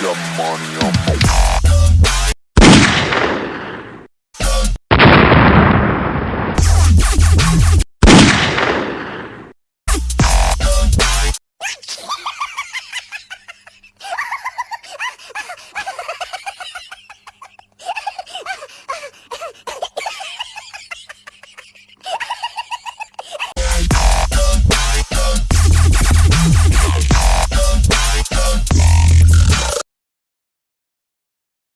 your money on